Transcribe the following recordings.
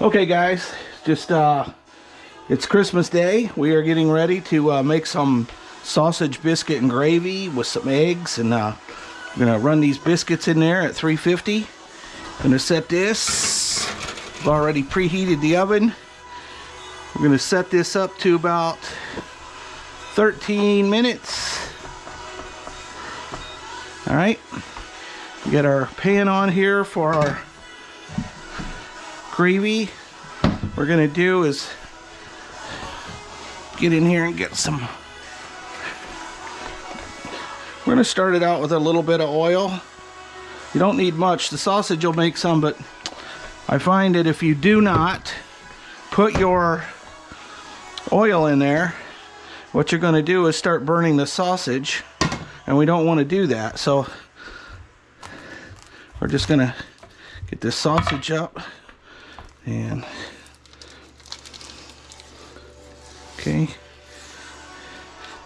Okay guys, just uh, it's Christmas Day. We are getting ready to uh, make some sausage biscuit and gravy with some eggs and uh, I'm gonna run these biscuits in there at 350. Gonna set this, I've already preheated the oven. We're gonna set this up to about 13 minutes. All right, we got our pan on here for our gravy. We're gonna do is get in here and get some. We're gonna start it out with a little bit of oil. You don't need much. The sausage will make some, but I find that if you do not put your oil in there, what you're gonna do is start burning the sausage and we don't want to do that. So we're just gonna get this sausage up and okay.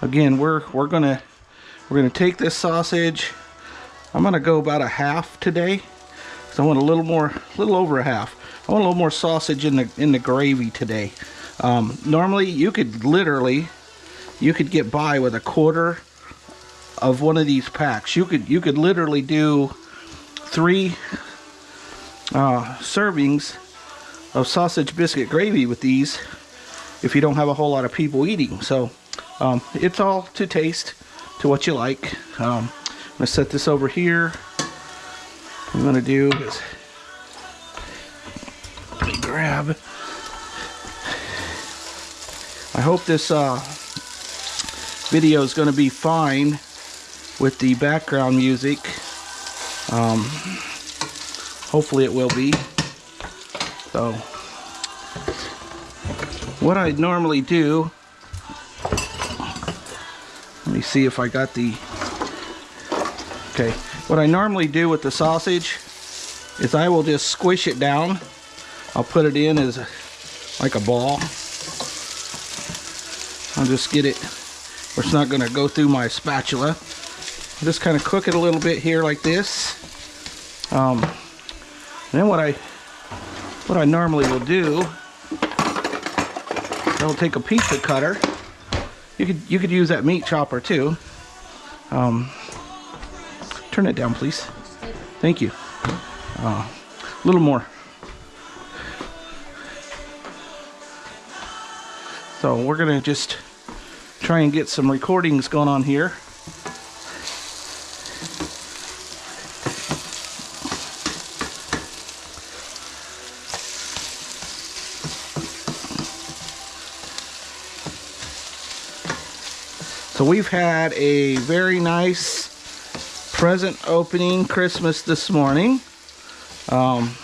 Again we're we're gonna we're gonna take this sausage. I'm gonna go about a half today. So I want a little more a little over a half. I want a little more sausage in the in the gravy today. Um, normally you could literally you could get by with a quarter of one of these packs. You could you could literally do three uh, servings of sausage biscuit gravy with these if you don't have a whole lot of people eating. So um, it's all to taste, to what you like. Um, I'm gonna set this over here. What I'm gonna do is grab. I hope this uh, video is gonna be fine with the background music. Um, hopefully it will be. So, what I normally do, let me see if I got the, okay, what I normally do with the sausage is I will just squish it down. I'll put it in as like a ball. I'll just get it where it's not going to go through my spatula. I'll just kind of cook it a little bit here like this. Um, then what I what I normally will do, I'll take a pizza cutter. You could you could use that meat chopper too. Um, turn it down, please. Thank you. Uh, a little more. So we're gonna just try and get some recordings going on here. So we've had a very nice present opening Christmas this morning. Um,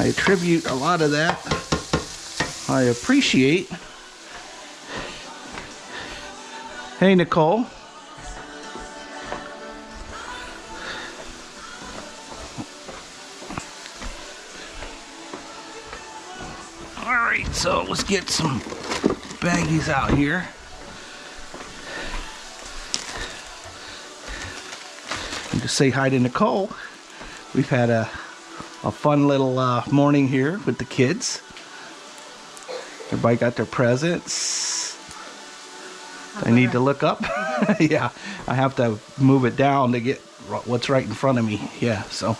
I attribute a lot of that. I appreciate. Hey, Nicole. Let's get some baggies out here. And just say hi to Nicole. We've had a, a fun little uh, morning here with the kids. Everybody got their presents. I need to look up. yeah, I have to move it down to get what's right in front of me. Yeah, so.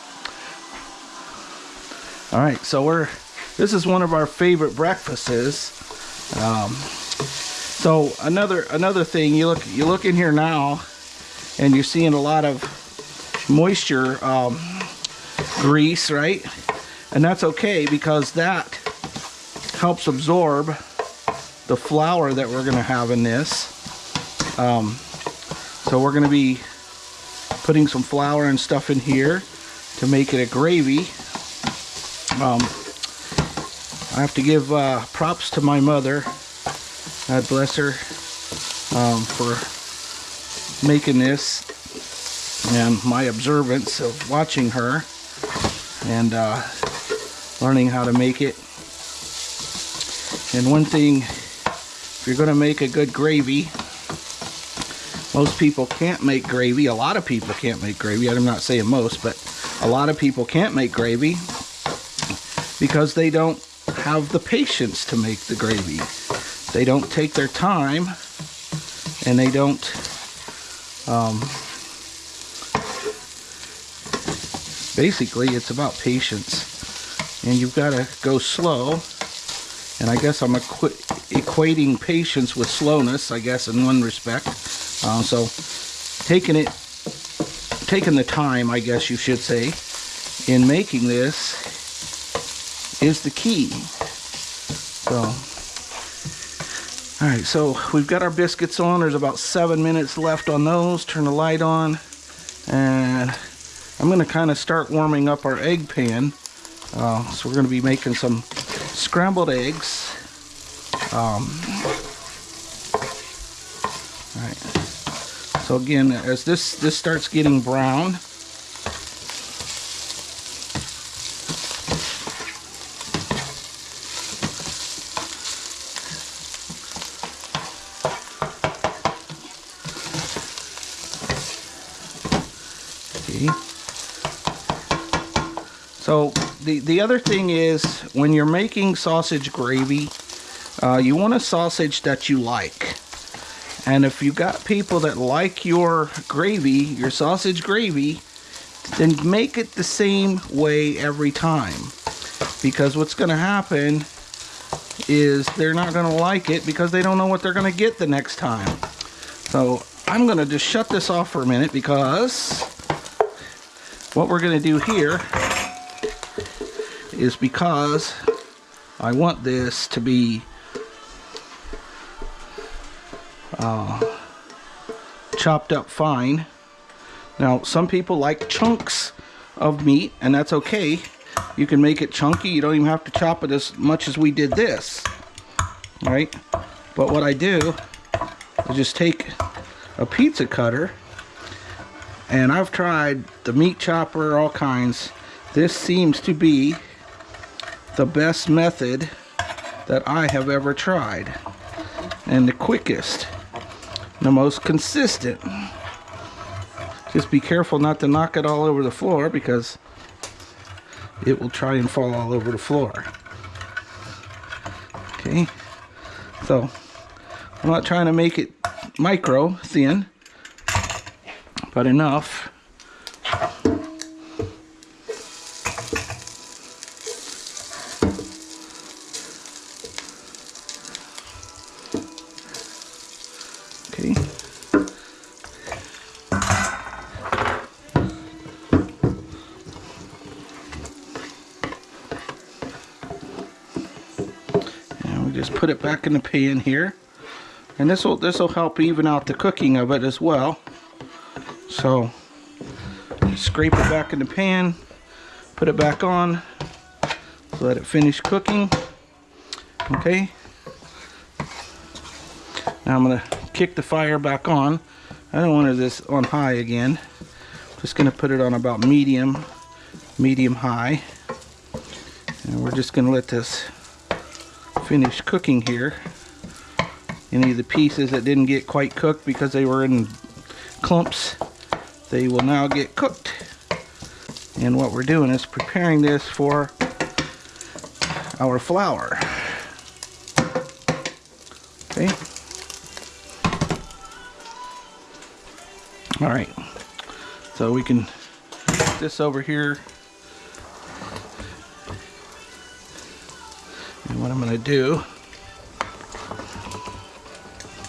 All right, so we're this is one of our favorite breakfasts. Um, so another another thing, you look you look in here now, and you're seeing a lot of moisture um, grease, right? And that's okay because that helps absorb the flour that we're going to have in this. Um, so we're going to be putting some flour and stuff in here to make it a gravy. Um, I have to give uh, props to my mother. God bless her um, for making this and my observance of watching her and uh, learning how to make it. And one thing, if you're going to make a good gravy, most people can't make gravy. A lot of people can't make gravy. I'm not saying most, but a lot of people can't make gravy because they don't have the patience to make the gravy. They don't take their time and they don't um, basically it's about patience and you've got to go slow and I guess I'm equ equating patience with slowness I guess in one respect uh, so taking it taking the time I guess you should say in making this is the key so all right so we've got our biscuits on there's about seven minutes left on those turn the light on and I'm to kind of start warming up our egg pan. Uh, so we're to be making some scrambled eggs. Um, right. So again, as this this starts getting brown, So the, the other thing is when you're making sausage gravy, uh, you want a sausage that you like. And if you got people that like your gravy, your sausage gravy, then make it the same way every time. Because what's going to happen is they're not going to like it because they don't know what they're going to get the next time. So I'm going to just shut this off for a minute because what we're going to do here is because I want this to be uh, chopped up fine. Now, some people like chunks of meat, and that's okay. You can make it chunky. You don't even have to chop it as much as we did this. Right? But what I do is just take a pizza cutter, and I've tried the meat chopper, all kinds. This seems to be the best method that I have ever tried and the quickest the most consistent. Just be careful not to knock it all over the floor because it will try and fall all over the floor. Okay so I'm not trying to make it micro thin but enough put it back in the pan here. And this will this will help even out the cooking of it as well. So scrape it back in the pan, put it back on, let it finish cooking. Okay. Now I'm gonna kick the fire back on. I don't want this on high again. Just gonna put it on about medium, medium high. And we're just gonna let this finished cooking here. Any of the pieces that didn't get quite cooked because they were in clumps, they will now get cooked. And what we're doing is preparing this for our flour. Okay. All right. So we can put this over here And what I'm going to do,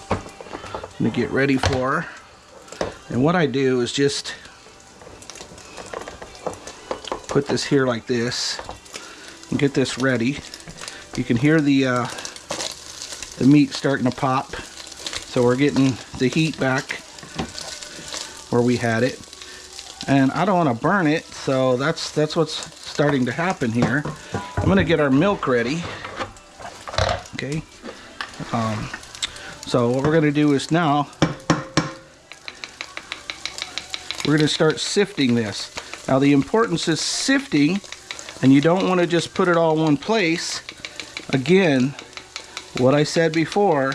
I'm going to get ready for, and what I do is just put this here like this and get this ready. You can hear the uh, the meat starting to pop. So we're getting the heat back where we had it. And I don't want to burn it, so that's that's what's starting to happen here. I'm going to get our milk ready okay um, so what we're gonna do is now we're gonna start sifting this now the importance is sifting and you don't want to just put it all in one place again what I said before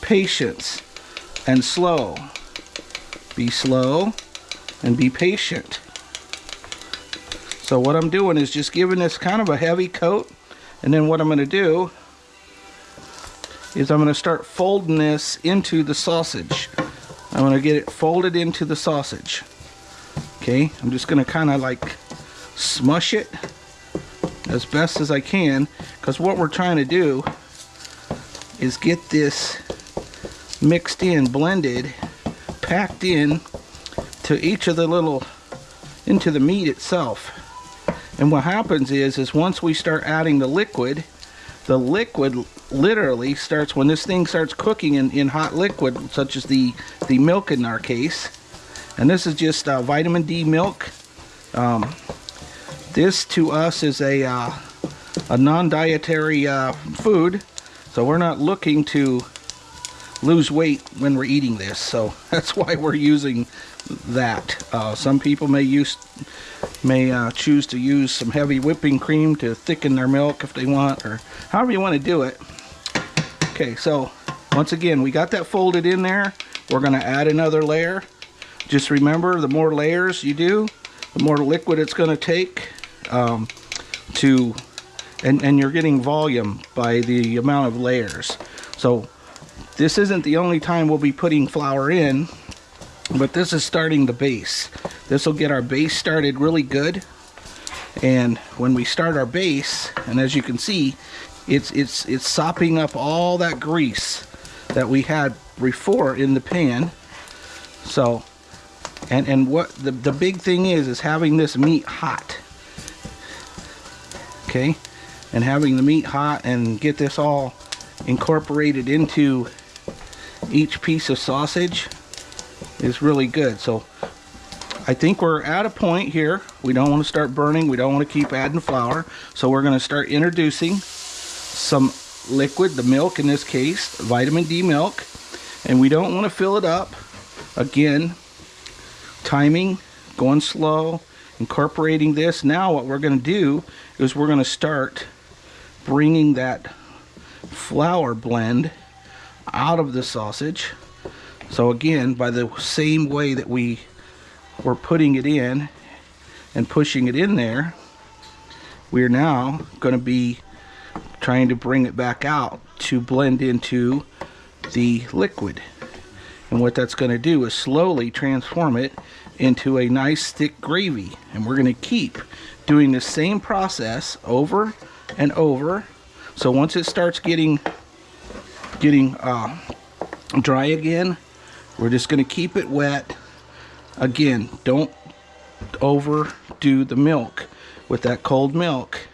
patience and slow. Be slow and be patient. So what I'm doing is just giving this kind of a heavy coat and then what I'm going to do is I'm going to start folding this into the sausage. I'm going to get it folded into the sausage. Okay, I'm just going to kind of like smush it as best as I can because what we're trying to do is get this mixed in, blended, packed in to each of the little, into the meat itself. And what happens is, is once we start adding the liquid, the liquid literally starts, when this thing starts cooking in, in hot liquid, such as the, the milk in our case, and this is just uh, vitamin D milk. Um, this to us is a, uh, a non-dietary uh, food, so we're not looking to lose weight when we're eating this. So that's why we're using that. Uh, some people may use may uh, choose to use some heavy whipping cream to thicken their milk if they want, or however you want to do it. Okay, so once again, we got that folded in there. We're going to add another layer. Just remember, the more layers you do, the more liquid it's going to take um, to, and, and you're getting volume by the amount of layers. So this isn't the only time we'll be putting flour in, but this is starting the base. This will get our base started really good. And when we start our base, and as you can see, it's it's it's sopping up all that grease that we had before in the pan. So, and and what the the big thing is is having this meat hot. Okay, and having the meat hot and get this all incorporated into each piece of sausage is really good. So I think we're at a point here. We don't want to start burning. We don't want to keep adding flour. So we're going to start introducing some liquid, the milk in this case, vitamin D milk. And we don't want to fill it up. Again, timing, going slow, incorporating this. Now what we're going to do is we're going to start bringing that flour blend out of the sausage. So again, by the same way that we were putting it in and pushing it in there, we're now going to be trying to bring it back out to blend into the liquid. And what that's going to do is slowly transform it into a nice thick gravy. And we're going to keep doing the same process over and over. So once it starts getting getting uh, dry again. We're just going to keep it wet. Again, don't overdo the milk with that cold milk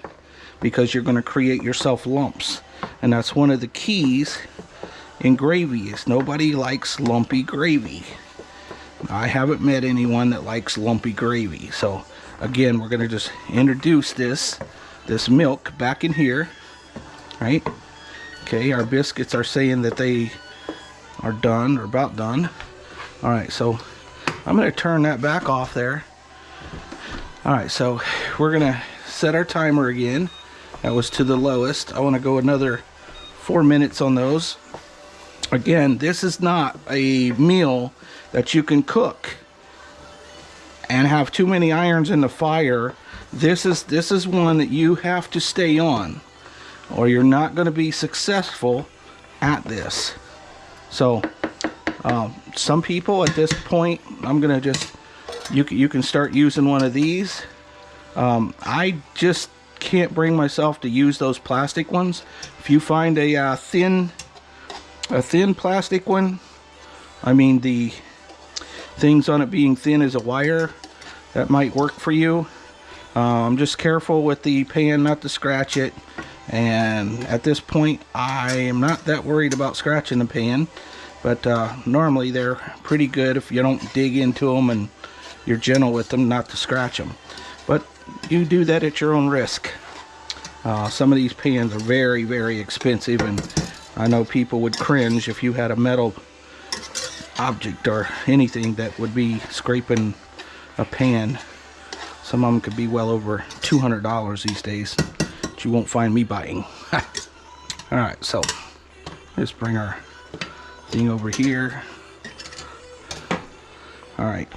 because you're going to create yourself lumps. And that's one of the keys in gravy is nobody likes lumpy gravy. I haven't met anyone that likes lumpy gravy. So again, we're going to just introduce this this milk back in here, right? Okay, our biscuits are saying that they are done or about done. All right, so I'm gonna turn that back off there. All right, so we're gonna set our timer again. That was to the lowest. I wanna go another four minutes on those. Again, this is not a meal that you can cook and have too many irons in the fire. This is this is one that you have to stay on or you're not going to be successful at this. So um, some people at this point, I'm to just, you, you can start using one of these. Um, I just can't bring myself to use those plastic ones. If you find a uh, thin, a thin plastic one, I mean the things on it being thin as a wire, that might work for you. Um, I'm just careful with the pan not to scratch it and at this point I am not that worried about scratching the pan but uh, normally they're pretty good if you don't dig into them and you're gentle with them not to scratch them but you do that at your own risk. Uh, some of these pans are very very expensive and I know people would cringe if you had a metal object or anything that would be scraping a pan some of them could be well over $200 these days you won't find me buying. Alright, so let's bring our thing over here. All right.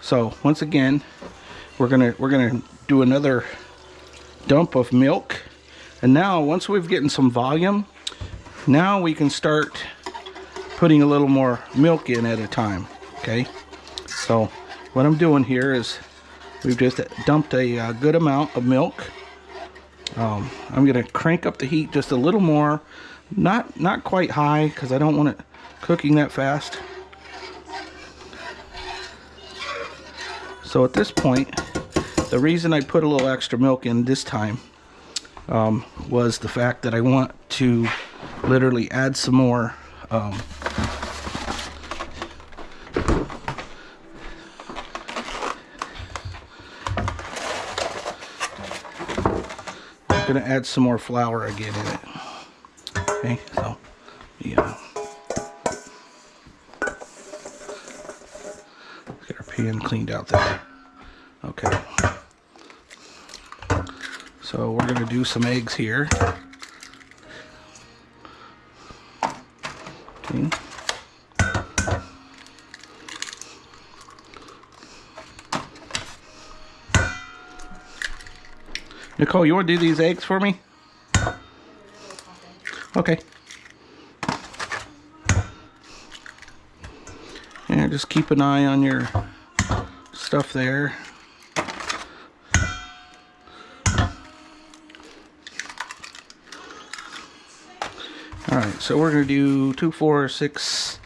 So once again, we're gonna we're gonna do another dump of milk, and now once we've gotten some volume, now we can start putting a little more milk in at a time. Okay. So what I'm doing here is we've just dumped a uh, good amount of milk. Um, I'm gonna crank up the heat just a little more, not not quite high because I don't want it cooking that fast. So at this point, the reason I put a little extra milk in this time um, was the fact that I want to literally add some more um, I'm gonna add some more flour again in it. Okay, so yeah. Get our pan cleaned out there. Okay. So we're gonna do some eggs here. Okay. Nicole, you want to do these eggs for me? Okay. And just keep an eye on your stuff there. Alright, so we're going to do two, four, six,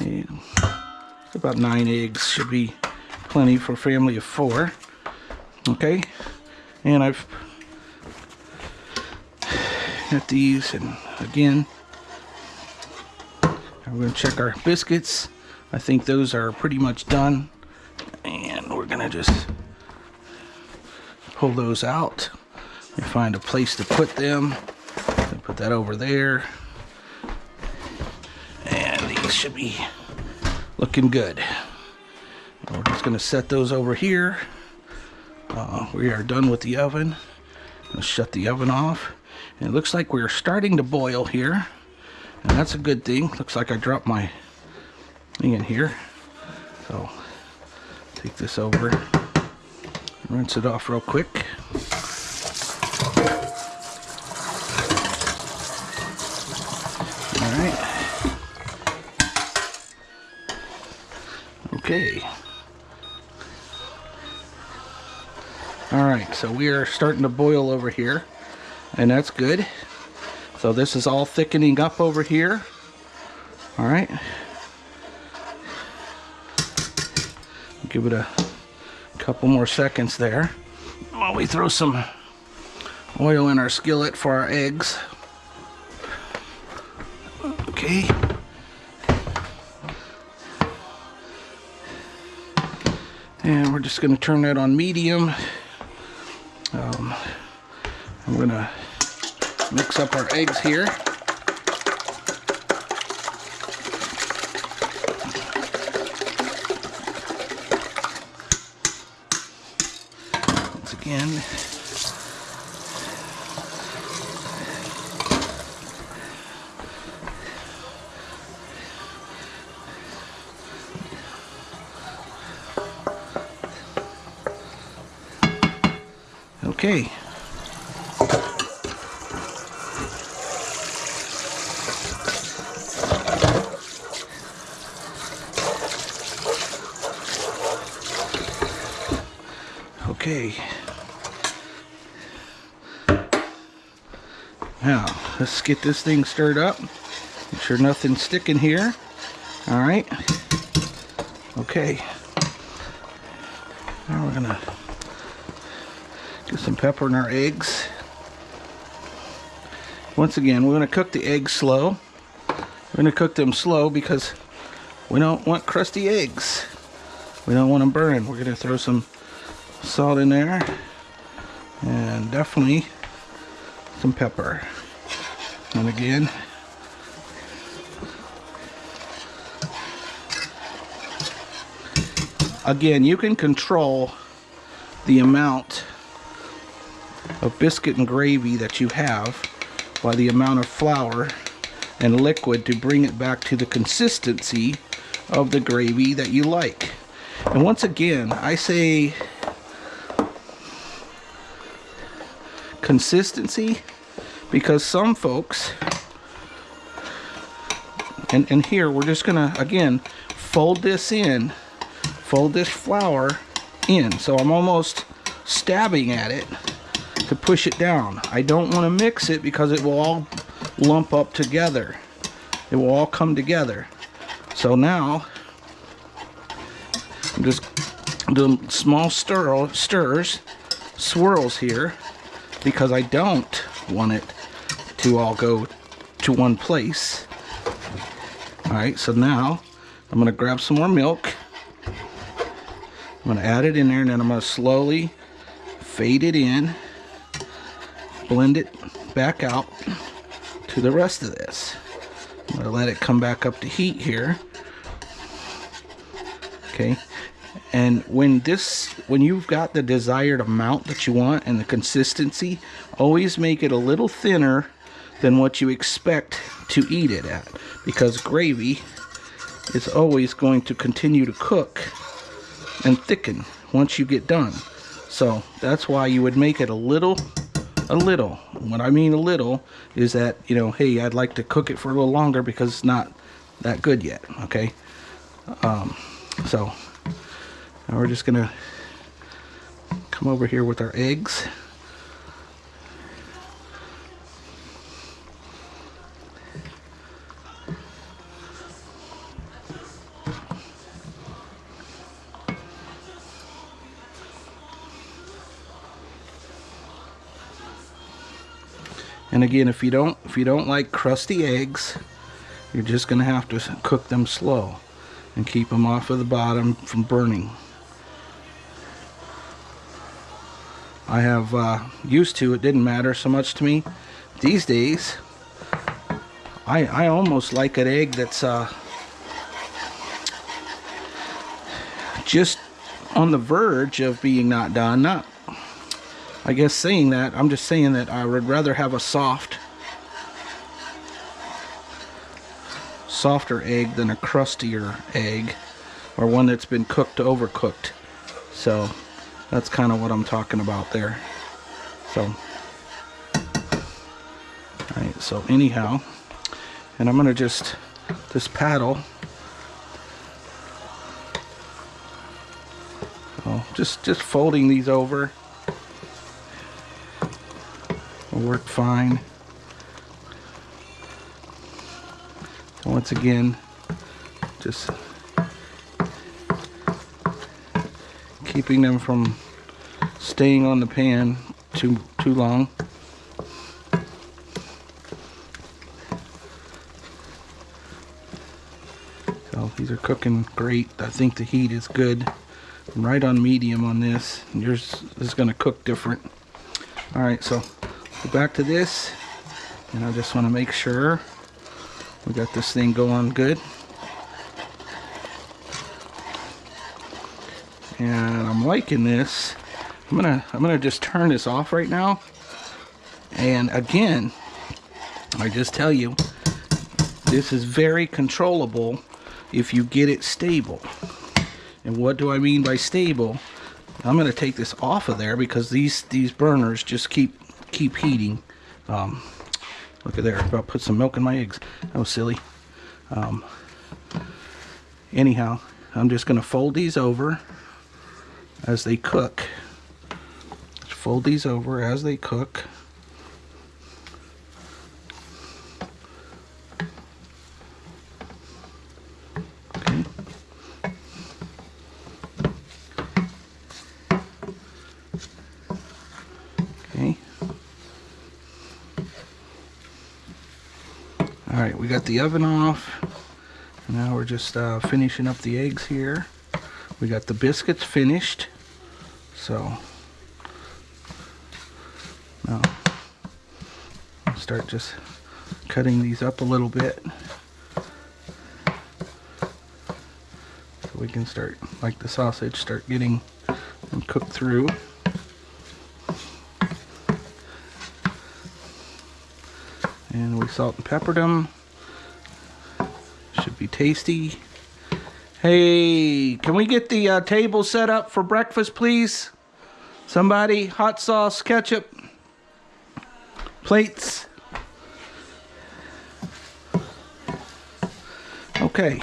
eight, about nine eggs. Should be plenty for a family of four. Okay, and I've got these, and again, I'm going to check our biscuits. I think those are pretty much done. And we're to just pull those out and find a place to put them. Put that over there and these should be looking good. We're just to set those over here. Uh, we are done with the oven. Let's shut the oven off. It looks like we're starting to boil here. And that's a good thing. Looks like I dropped my thing in here. So take this over. Rinse it off real quick. Alright. Okay. Alright, so we are starting to boil over here. And that's good. So this is all thickening up over here. Alright. Give it a couple more seconds there. While we throw some oil in our skillet for our eggs. Okay. and we're just going to turn that on medium um, I'm to mix up our eggs here. Once again Okay. Okay. Now, get this thing stirred up. Make sure nothing's sticking here. All right. Okay. Now we're gonna Get some pepper in our eggs. Once again, we're to cook the eggs slow. We're to cook them slow because we don't want crusty eggs. We don't want them burned. We're to throw some salt in there and definitely some pepper. And again, again, you can control the amount of biscuit and gravy that you have by the amount of flour and liquid to bring it back to the consistency of the gravy that you like. And once again, I say consistency because some folks and, and here we're just gonna again fold this in fold this flour in. So I'm almost stabbing at it to push it down. I don't want to mix it because it will all lump up together. It will all come together. So now I'm just doing small stir stirs swirls here because I don't want it to all go to one place Alright, so now I'm to grab some more milk. I'm to add it in there and then I'm to slowly fade it in, blend it back out to the rest of this. I'm to let it come back up to heat here. Okay, and when this when you've got the desired amount that you want and the consistency always make it a little thinner than what you expect to eat it at because gravy is always going to continue to cook and thicken once you get done. So that's why you would make it a little a little. What I mean a little is that you know hey I'd like to cook it for a little longer because it's not that good yet okay? Um, so now we're just gonna come over here with our eggs And again, if you don't if you don't like crusty eggs, you're just going to have to cook them slow and keep them off of the bottom from burning. I have uh, used to, it didn't matter so much to me. These days, I, I almost like an egg that's uh, just on the verge of being not done, not I guess saying that, I'm just saying that I would rather have a soft, softer egg than a crustier egg, or one that's been cooked overcooked. So that's kind of what I'm talking about there. So, alright, so anyhow, and I'm gonna just, this paddle, oh, just, just folding these over work fine. Once again, just keeping them from staying on the pan too too long. So these are cooking great. I think the heat is good. I'm right on medium on this. Yours is going to cook different. All right, so go back to this and I just want to make sure we got this thing going good. And I'm liking this. I'm gonna I'm gonna just turn this off right now. And again I just tell you this is very controllable if you get it stable. And what do I mean by stable? I'm gonna take this off of there because these these burners just keep keep heating. Um, look at there, about put some milk in my eggs. That was silly. Um, anyhow, I'm just going to fold these over as they cook. Just fold these over as they cook. Alright, we got the oven off. Now we're just uh, finishing up the eggs here. We got the biscuits finished. So, now start just cutting these up a little bit. So we can start, like the sausage, start getting them cooked through. and we salt and peppered them should be tasty Hey, can we get the uh, table set up for breakfast, please? Somebody, hot sauce, ketchup, plates. Okay.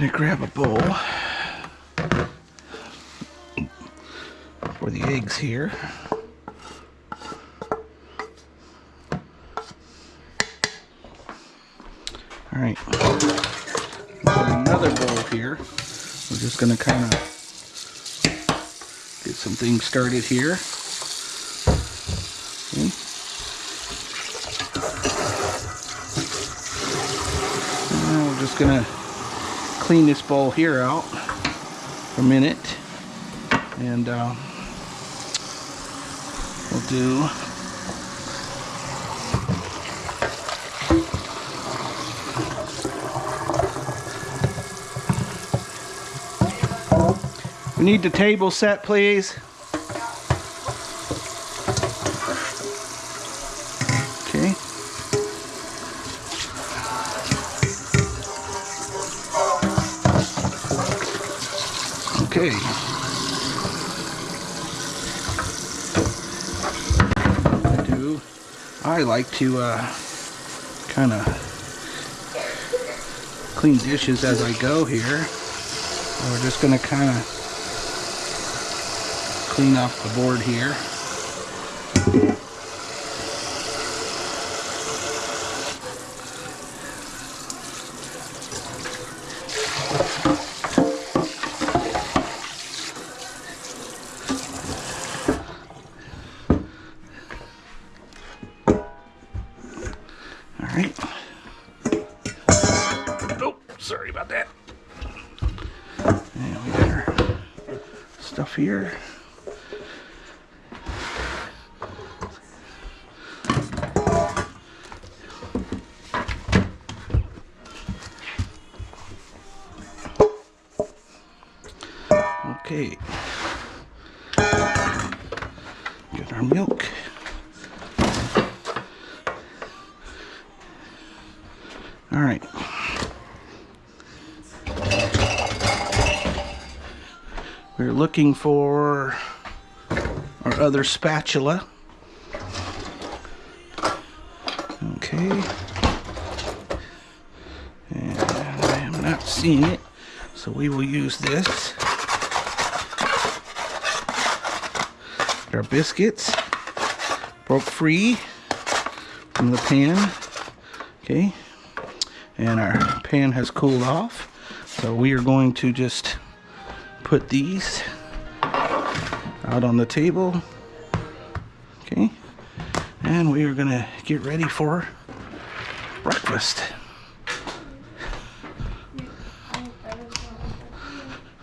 Gonna grab a bowl for the eggs here. All right, another bowl here. We're just gonna kind of get some things started here. Okay. We're just gonna clean this bowl here out for a minute. And uh, we'll do we need the table set please Okay. I do. I like to uh, kind of clean dishes as I go here. We're just going to kind of clean off the board here. Okay. Got our milk. All right. We're looking for our other spatula. Okay. And I am not seeing it, so we will use this. Our biscuits. Broke free from the pan. Okay. And our pan has cooled off. So we are going to just put these out on the table. Okay. And we are gonna get ready for breakfast.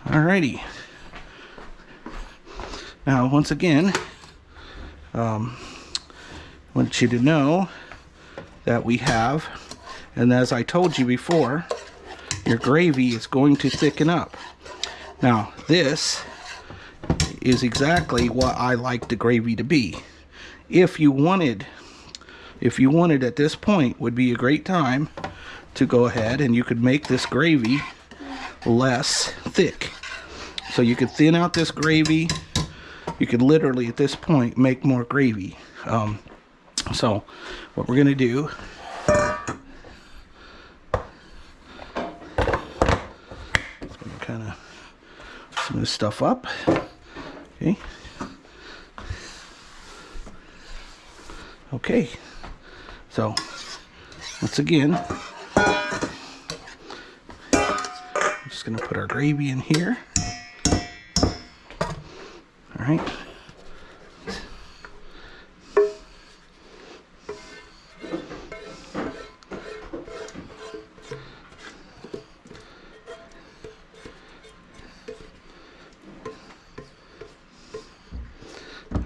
Alrighty now once again um, I want you to know that we have and as I told you before, your gravy is going to thicken up. Now, this is exactly what I like the gravy to be. If you wanted, if you wanted at this point, would be a great time to go ahead and you could make this gravy less thick. So you could thin out this gravy. You could literally, at this point, make more gravy. Um, so, what we're to do kind of this stuff up. Okay. Okay. So, once again, I'm just to put our gravy in here. All right.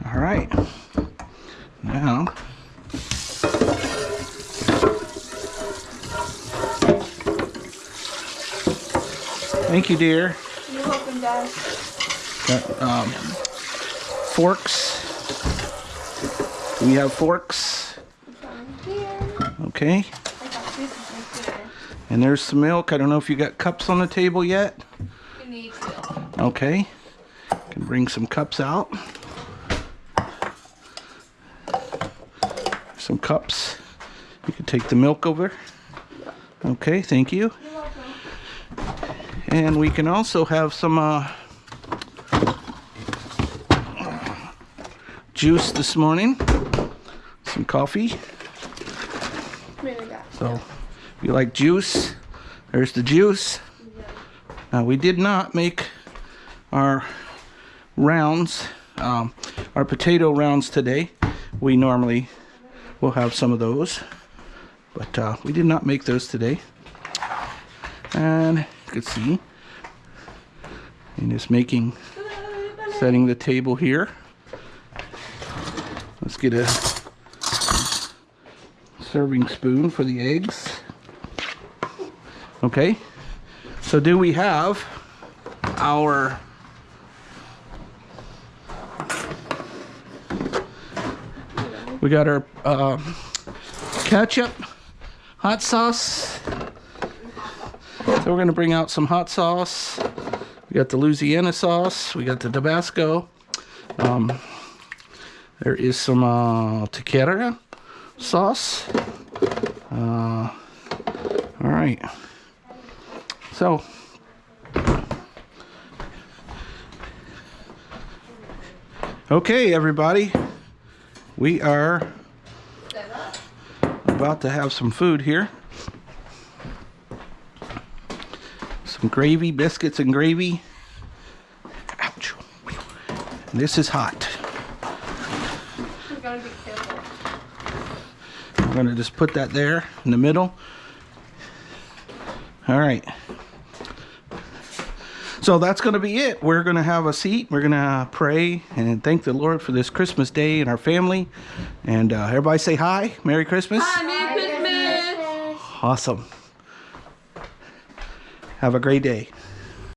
All right. Now, thank you, dear. You're welcome, Dad. Got um, forks We have forks. Okay. And there's some milk. I don't know if you got cups on the table yet. Okay. Can bring some cups out. Some cups. You can take the milk over. Okay, thank you. And we can also have some uh, juice this morning. Some coffee. Maybe I got So if you like juice, there's the juice. Now we did not make our rounds, um, our potato rounds today. We normally will have some of those, but uh, we did not make those today. And you can see, and just making, setting the table here. Get a serving spoon for the eggs. Okay. So do we have our We got our uh, ketchup, hot sauce. So we're gonna bring out some hot sauce. We got the Louisiana sauce. We got the Tabasco. Um, there is some uh, sauce. Uh, all right. So, okay, everybody, we are about to have some food here. Some gravy, biscuits and gravy. Ouch. This is hot. We're gonna be careful. I'm gonna just put that there in the middle. All right. So that's gonna be it. We're gonna have a seat. We're gonna pray and thank the Lord for this Christmas day and our family. And uh, everybody say hi. Merry Christmas. Hi, Merry Christmas. Awesome. Have a great day.